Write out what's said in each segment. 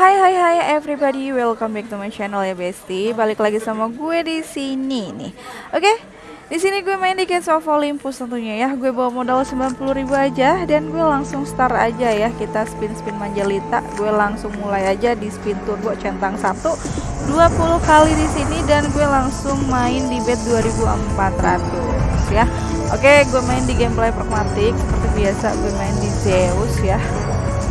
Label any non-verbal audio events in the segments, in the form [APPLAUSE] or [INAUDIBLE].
Hai hai hai everybody, welcome back to my channel ya Besti. Balik lagi sama gue di sini nih. Oke, di sini gue main di Case of Olympus tentunya ya. Gue bawa modal 90.000 aja dan gue langsung start aja ya. Kita spin-spin manjalita. Gue langsung mulai aja di spin turbo centang 1 20 kali di sini dan gue langsung main di bet 2400 ya. Oke, gue main di gameplay pragmatik seperti biasa gue main di Zeus ya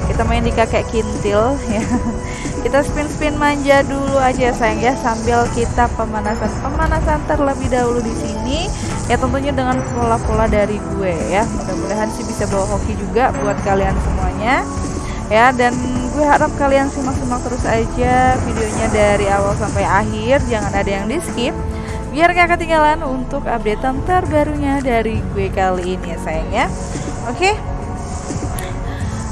kita main di kakek kintil ya. [LAUGHS] Kita spin-spin manja dulu aja sayang ya. Sambil kita pemanasan. Pemanasan terlebih dahulu di sini ya tentunya dengan pola-pola dari gue ya. Mudah-mudahan sih bisa bawa hoki juga buat kalian semuanya ya. Dan gue harap kalian simak-simak terus aja videonya dari awal sampai akhir. Jangan ada yang di skip biar gak ketinggalan untuk updatean terbarunya dari gue kali ini ya sayang ya. Oke? okay?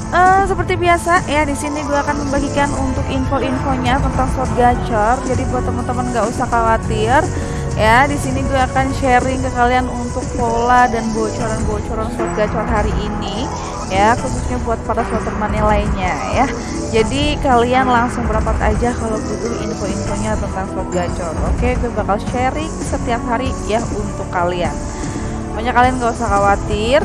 Uh, seperti biasa ya di sini gue akan membagikan untuk info-infonya tentang slot gacor. Jadi buat teman-teman nggak usah khawatir ya. Di sini gue akan sharing ke kalian untuk pola dan bocoran-bocoran slot gacor hari ini ya, khususnya buat para slot money lainnya ya. Jadi kalian langsung berapa aja kalau butuh info-infonya tentang slot gacor. Oke, gue bakal sharing setiap hari ya untuk kalian. Pokoknya kalian gak usah khawatir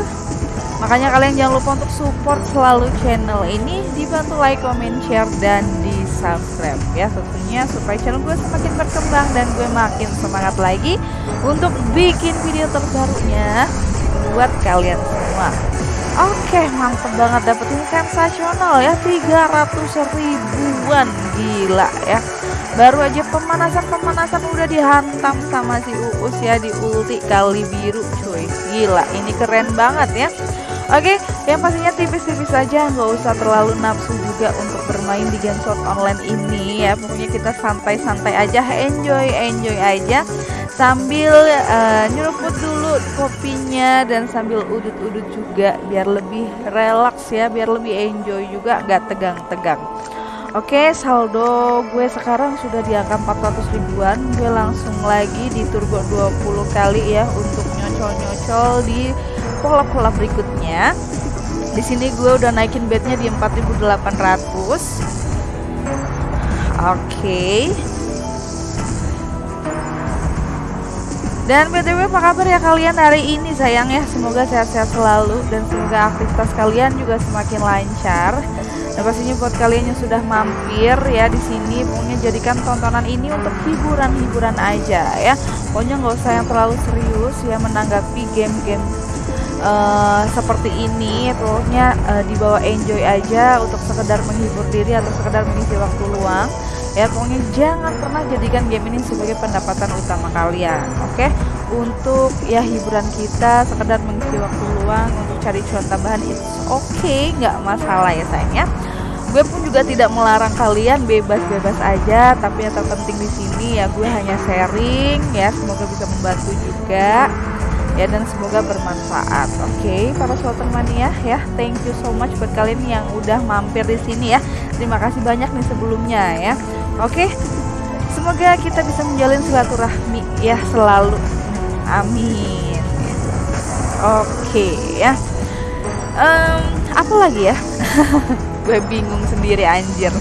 Makanya kalian jangan lupa untuk support selalu channel ini dibantu like, comment, share dan di subscribe ya tentunya supaya channel gue semakin berkembang dan gue makin semangat lagi untuk bikin video terbarunya buat kalian semua. Oke mantep banget dapetin sensasional ya 300 ribuan gila ya. Baru aja pemanasan-pemanasan udah dihantam sama si Uus ya di ulti kali biru cuy. Gila ini keren banget ya Oke, yang pastinya tipis-tipis saja, nggak usah terlalu nafsu juga untuk bermain di game shot online ini ya. Pokoknya kita santai-santai aja, enjoy, enjoy aja sambil uh, nyeruput dulu kopinya dan sambil udut-udut juga biar lebih relax ya, biar lebih enjoy juga, nggak tegang-tegang. Oke, saldo gue sekarang sudah di angka 400 ribuan. Gue langsung lagi di turbo 20 kali ya untuk nyocol-nyocol di pola-pola berikutnya di sini gue udah naikin bednya di 4800 oke. Dan btw apa kabar ya kalian hari ini sayang ya? Semoga sehat-sehat selalu dan semoga aktivitas kalian juga semakin lancar. Dan pastinya buat kalian yang sudah mampir ya di sini pokoknya jadikan tontonan ini untuk hiburan-hiburan aja ya. Pokoknya nggak usah yang terlalu serius ya menanggapi game-game uh, seperti ini. Pokoknya uh, dibawa enjoy aja untuk sekedar menghibur diri atau sekedar mengisi waktu luang ya pokoknya jangan pernah jadikan game ini sebagai pendapatan utama kalian oke okay? untuk ya hiburan kita sekedar mengisi waktu luang untuk cari cuan tambahan itu oke okay, nggak masalah ya sayangnya gue pun juga tidak melarang kalian bebas-bebas aja tapi yang terpenting di sini ya gue hanya sharing ya semoga bisa membantu juga ya dan semoga bermanfaat. Oke, okay, para slotter mania ya, thank you so much buat kalian yang udah mampir di sini ya. Terima kasih banyak nih sebelumnya ya. Oke. Semoga kita bisa menjalin silaturahmi ya selalu. Amin. Oke ya. Um, apa lagi ya? [LAUGHS] Gue bingung sendiri anjir.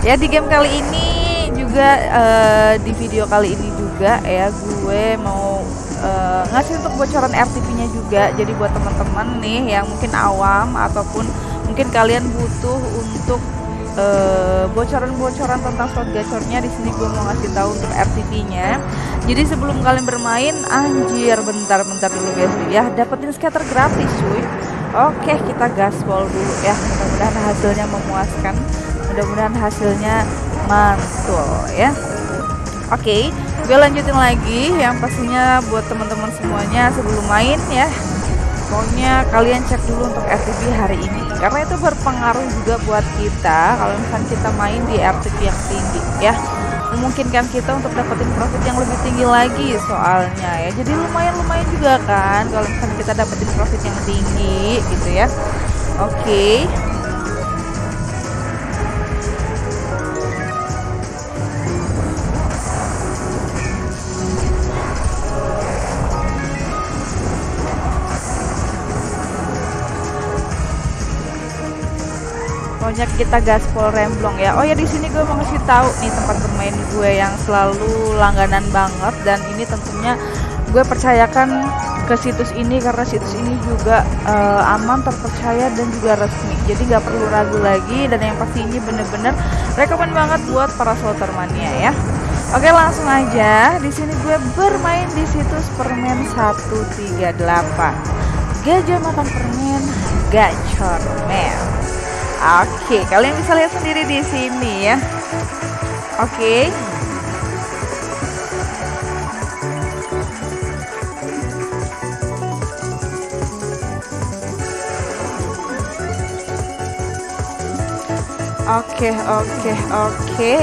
Ya di game kali ini juga uh, di video kali ini juga ya gue mau uh, ngasih untuk bocoran RTP-nya juga. Jadi buat teman-teman nih yang mungkin awam ataupun mungkin kalian butuh untuk bocoran-bocoran uh, tentang slot gacornya di sini gue mau ngasih tahu untuk RTP-nya. Jadi sebelum kalian bermain, anjir bentar-bentar dulu guys ya, dapetin scatter gratis cuy. Oke, kita gaspol dulu ya. Mudah-mudahan hasilnya memuaskan. Mudah-mudahan hasilnya mantul ya. Oke, gue lanjutin lagi yang pastinya buat teman-teman semuanya sebelum main ya pokoknya kalian cek dulu untuk RTP hari ini. Karena itu berpengaruh juga buat kita. Kalau misalnya kita main di RTP yang tinggi ya. Memungkinkan kita untuk dapetin profit yang lebih tinggi lagi soalnya ya. Jadi lumayan-lumayan juga kan kalau misalnya kita dapetin profit yang tinggi gitu ya. Oke. okay. Pokoknya kita gaspol remblong ya. Oh ya di sini gue mau ngasih tahu nih tempat bermain gue yang selalu langganan banget dan ini tentunya gue percayakan ke situs ini karena situs ini juga uh, aman, terpercaya dan juga resmi. Jadi nggak perlu ragu lagi dan yang pasti ini bener-bener rekomend banget buat para slotter mania ya. Oke langsung aja. Di sini gue bermain di situs permen 138. Gajah makan permen, gacor men. Oke, kalian bisa lihat sendiri di sini ya. Oke. Oke, oke, oke.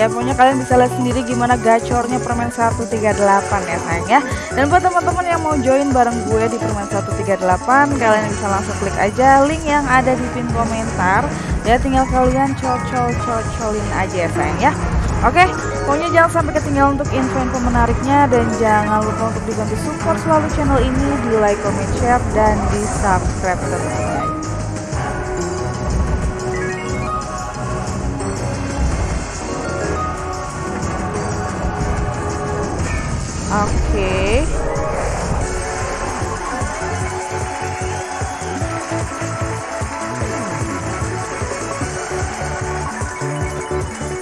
Ya pokoknya kalian bisa lihat sendiri gimana gacornya permen 138 ya sayang ya. Dan buat teman-teman yang mau join bareng gue di permen 138, kalian bisa langsung klik aja link yang ada di pin komentar. Ya tinggal kalian cocol-cocolin aja ya sayang ya. Oke, pokoknya jangan sampai ketinggalan untuk info-info menariknya dan jangan lupa untuk dibantu support selalu channel ini di like, comment, share, dan di subscribe tentunya. Oke. Okay.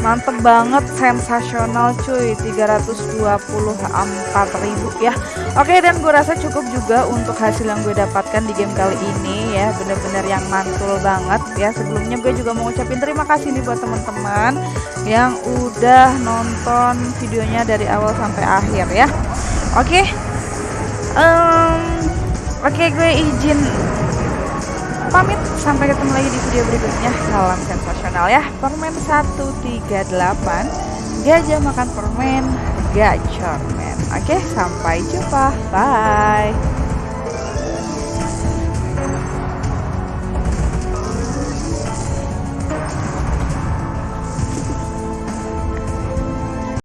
Mantep banget, sensasional cuy. 324.000 ya. Oke dan gue rasa cukup juga untuk hasil yang gue dapatkan di game kali ini ya. Bener-bener yang mantul banget ya. Sebelumnya gue juga mau ucapin terima kasih nih buat teman-teman Yang udah nonton videonya dari awal sampai akhir ya. Oke um, Oke gue izin pamit. Sampai ketemu lagi di video berikutnya. Salam sensasional ya. Permen 138 gajah makan permen gacor men oke sampai jumpa. Bye